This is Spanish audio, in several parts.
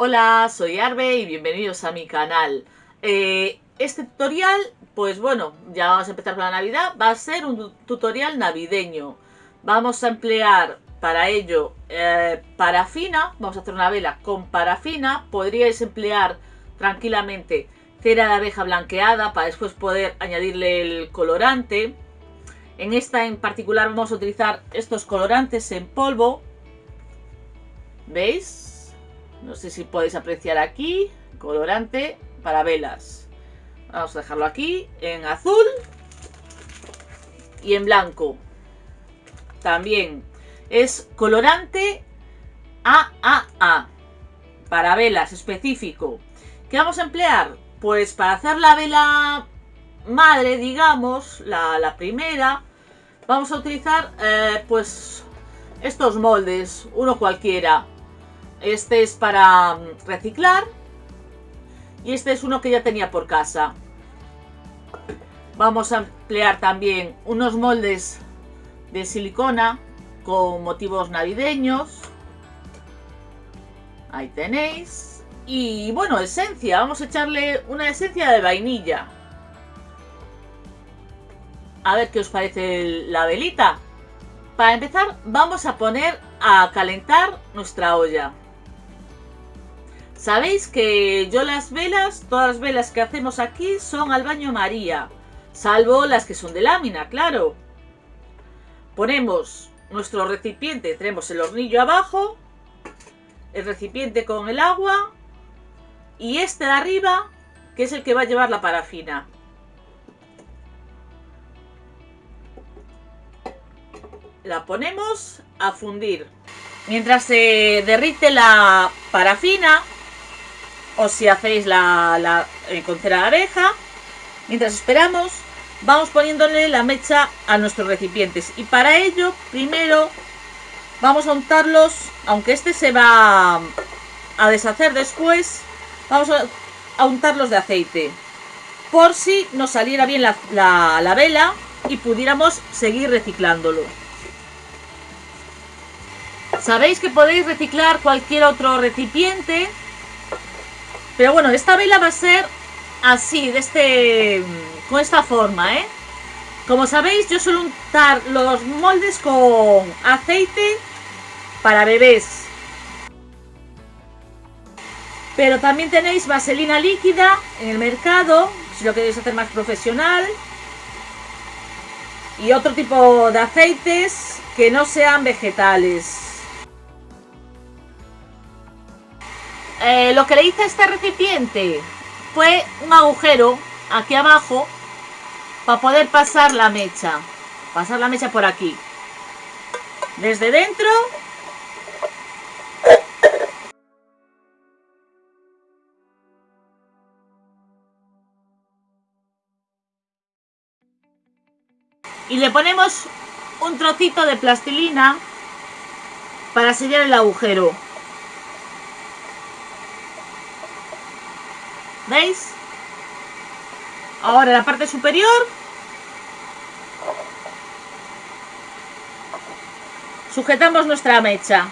Hola, soy Arbe y bienvenidos a mi canal. Eh, este tutorial, pues bueno, ya vamos a empezar con la Navidad, va a ser un tutorial navideño. Vamos a emplear para ello eh, parafina, vamos a hacer una vela con parafina, podríais emplear tranquilamente cera de abeja blanqueada para después poder añadirle el colorante. En esta en particular vamos a utilizar estos colorantes en polvo. ¿Veis? No sé si podéis apreciar aquí. Colorante para velas. Vamos a dejarlo aquí en azul y en blanco. También es colorante AAA para velas específico. ¿Qué vamos a emplear? Pues para hacer la vela madre, digamos, la, primera, vamos a utilizar eh, pues estos moldes, uno cualquiera. Este es para mm, reciclar y este es uno que ya tenía por casa. Vamos a emplear también unos moldes de silicona con motivos navideños. Ahí tenéis. Y bueno, esencia. Vamos a echarle una esencia de vainilla. A ver qué os parece la velita. Para empezar, vamos a poner a calentar nuestra olla. Sabéis que yo las velas, todas las velas que hacemos aquí son al baño María. Salvo las que son de lámina, claro. Ponemos nuestro recipiente, tenemos el hornillo abajo, el recipiente con el agua y este de arriba, que es el que va a llevar la parafina. La ponemos a fundir. Mientras se derrite la parafina, o si hacéis la, la eh, con cera de abeja, mientras esperamos, vamos poniéndole la mecha a nuestros recipientes. Y para ello, primero, vamos a untarlos, aunque este se va a deshacer después, Vamos a, untarlos de aceite. Por si nos saliera bien la, vela y pudiéramos seguir reciclándolo. Sabéis que podéis reciclar cualquier otro recipiente. Pero bueno, esta vela va a ser así, de este, con esta forma, ¿eh? Como sabéis, yo suelo untar los moldes con aceite para bebés. Pero también tenéis vaselina líquida en el mercado, si lo queréis hacer más profesional. Y otro tipo de aceites que no sean vegetales. Eh, lo que le hice a este recipiente fue un agujero aquí abajo para poder pasar la mecha. Pasar la mecha por aquí. Desde dentro y le ponemos un trocito de plastilina para sellar el agujero. ¿Veis? Ahora la parte superior sujetamos nuestra mecha.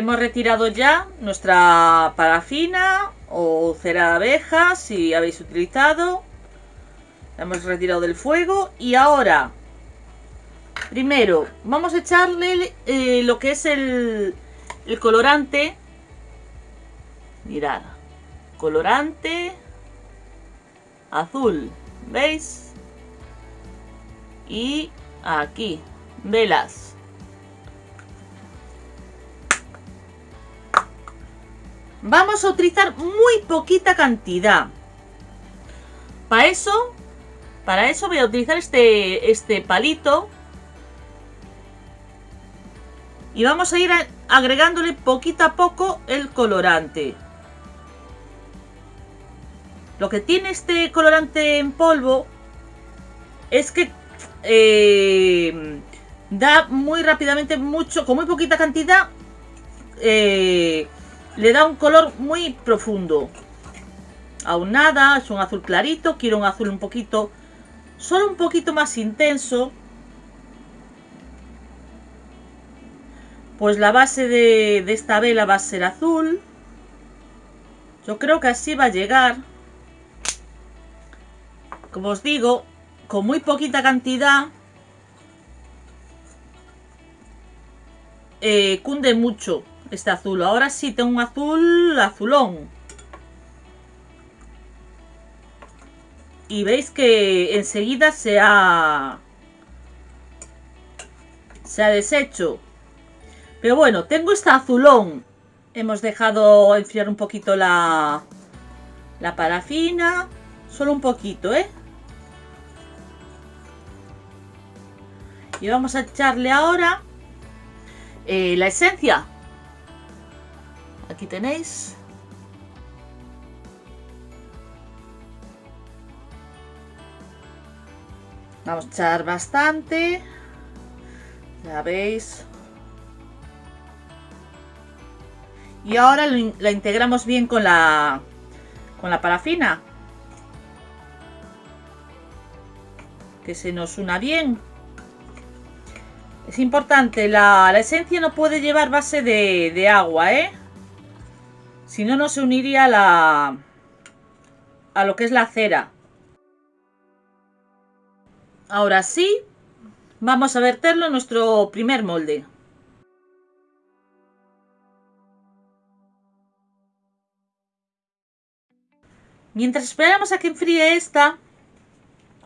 Hemos retirado ya nuestra parafina o cera de abeja, si habéis utilizado. Hemos retirado del fuego y ahora, primero, vamos a echarle eh, lo que es el colorante. Mirad, colorante azul, ¿veis? Y aquí, velas. Vamos a utilizar muy poquita cantidad. Para eso, para eso voy a utilizar este, este palito. Y vamos a ir agregándole poquito a poco el colorante. Lo que tiene este colorante en polvo es que eh, da muy rápidamente mucho, con muy poquita cantidad, eh, le da un color muy profundo. Aún nada, es un azul clarito, quiero un azul un poquito, solo un poquito más intenso. Pues la base de, esta vela va a ser azul. Yo creo que así va a llegar. Como os digo, con muy poquita cantidad eh, cunde mucho este azul. Ahora sí tengo un azul azulón. Y veis que enseguida se ha... Se ha deshecho. Pero bueno, tengo este azulón. Hemos dejado enfriar un poquito la, la parafina. Solo un poquito, ¿eh? Y vamos a echarle ahora eh, la esencia. Aquí tenéis. Vamos a echar bastante. Ya veis. Y ahora la integramos bien con la, con la parafina. Que se nos una bien. Es importante, la, esencia no puede llevar base de, agua, ¿eh? Si no, no se uniría a la, a lo que es la cera. Ahora sí, vamos a verterlo en nuestro primer molde. Mientras esperamos a que enfríe esta,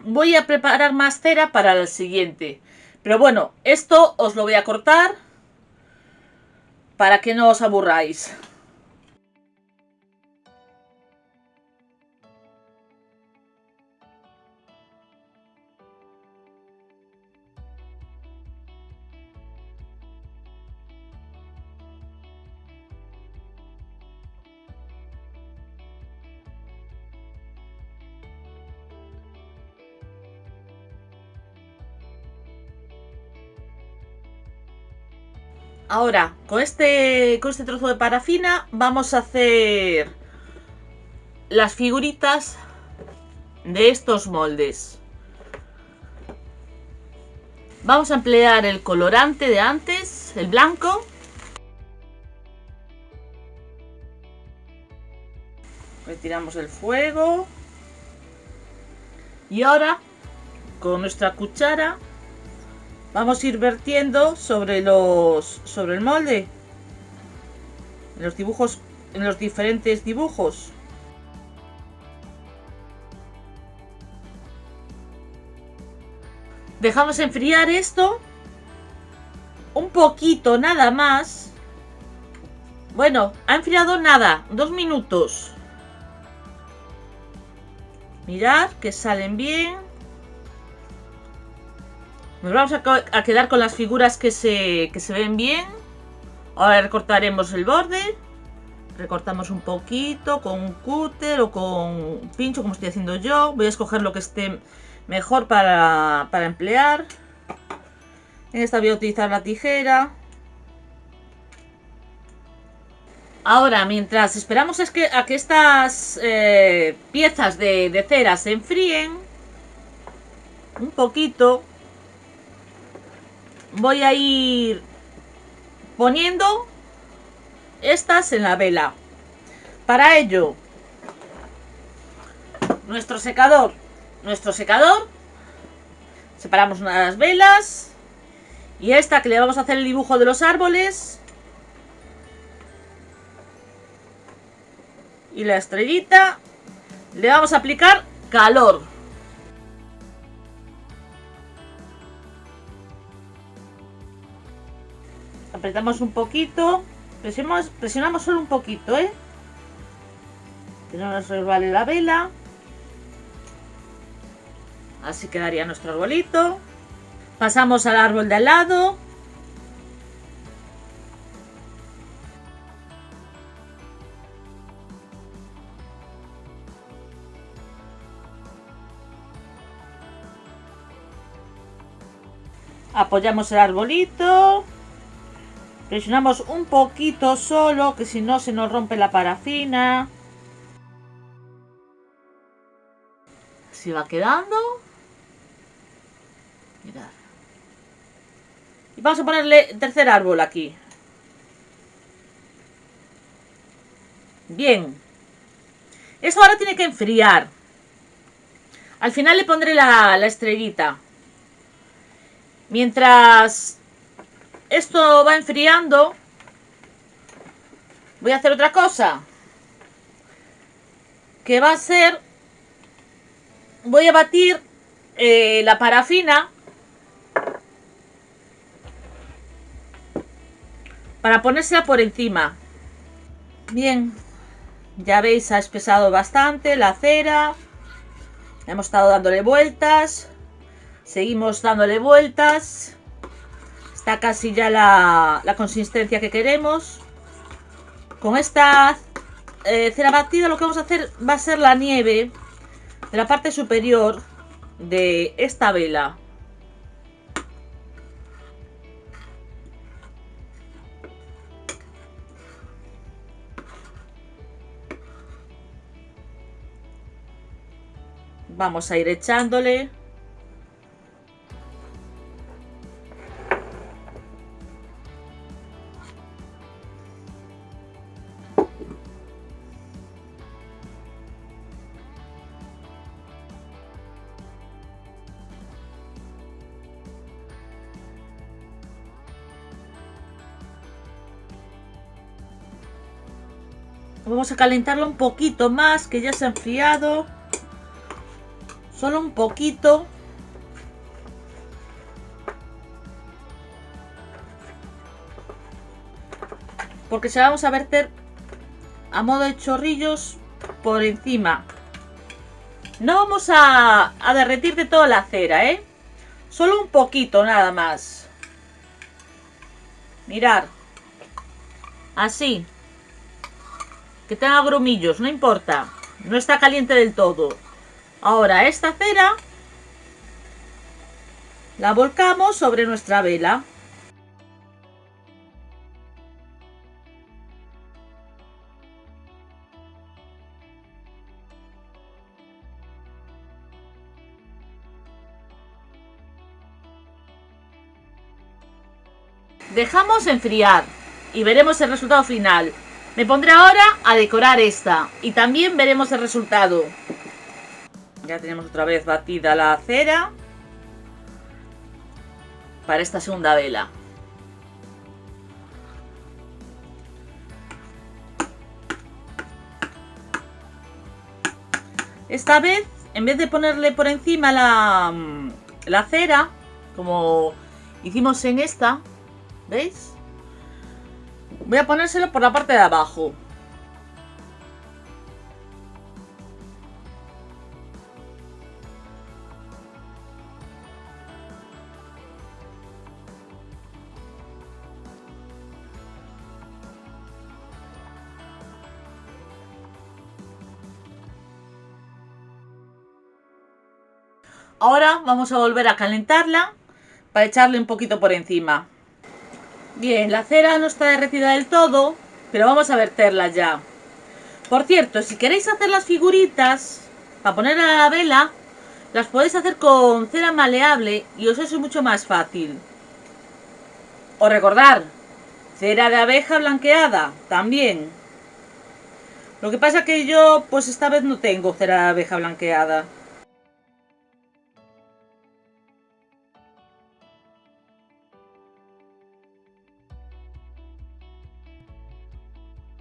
voy a preparar más cera para el siguiente. Pero bueno, esto os lo voy a cortar para que no os aburráis. Ahora, con este, con este trozo de parafina vamos a hacer las figuritas de estos moldes. Vamos a emplear el colorante de antes, el blanco. Retiramos el fuego. Y ahora, con nuestra cuchara, Vamos a ir vertiendo sobre los sobre el molde. En los dibujos, en los diferentes dibujos. Dejamos enfriar esto un poquito nada más. Bueno, ha enfriado nada, dos minutos. Mirad que salen bien. Nos vamos a, quedar con las figuras que se, que se ven bien. Ahora recortaremos el borde. Recortamos un poquito con un cúter o con un pincho, como estoy haciendo yo. Voy a escoger lo que esté mejor para, emplear. En esta voy a utilizar la tijera. Ahora, mientras esperamos es que, a que estas eh, piezas de cera se enfríen un poquito, voy a ir poniendo estas en la vela. Para ello, nuestro secador, nuestro secador, separamos una de las velas y esta que le vamos a hacer el dibujo de los árboles y la estrellita le vamos a aplicar calor. Apretamos un poquito, presionamos, presionamos solo un poquito, ¿eh? Que no nos resbale la vela. Así quedaría nuestro arbolito. Pasamos al árbol de al lado. Apoyamos el arbolito. Presionamos un poquito solo, que si no se nos rompe la parafina. Así va quedando. Mirad. Y vamos a ponerle tercer árbol aquí. Bien. Esto ahora tiene que enfriar. Al final le pondré la, la estrellita. Mientras esto va enfriando, voy a hacer otra cosa. Que va a ser... Voy a batir eh, la parafina para ponérsela por encima. Bien, ya veis, ha espesado bastante la cera. Hemos estado dándole vueltas. Seguimos dándole vueltas. Está casi ya la, consistencia que queremos. Con esta eh, cera batida lo que vamos a hacer va a ser la nieve de la parte superior de esta vela. Vamos a ir echándole. Vamos a calentarlo un poquito más, que ya se ha enfriado. Solo un poquito. Porque se vamos a verter a modo de chorrillos por encima. No vamos a, a derretir de toda la cera, ¿eh? Solo un poquito nada más. Mirar. Así. Que tenga grumillos, no importa. No está caliente del todo. Ahora esta cera la volcamos sobre nuestra vela. Dejamos enfriar y veremos el resultado final. Me pondré ahora a decorar esta y también veremos el resultado. Ya tenemos otra vez batida la cera para esta segunda vela. Esta vez, en vez de ponerle por encima la, la cera, como hicimos en esta, ¿veis? Voy a ponérselo por la parte de abajo. Ahora vamos a volver a calentarla para echarle un poquito por encima. Bien, la cera no está derretida del todo, pero vamos a verterla ya. Por cierto, si queréis hacer las figuritas para poner a la vela, las podéis hacer con cera maleable y os es mucho más fácil. O recordar, cera de abeja blanqueada, también. Lo que pasa que yo, pues esta vez no tengo cera de abeja blanqueada.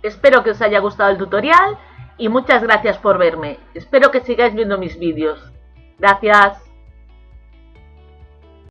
Espero que os haya gustado el tutorial y muchas gracias por verme. Espero que sigáis viendo mis vídeos. Gracias.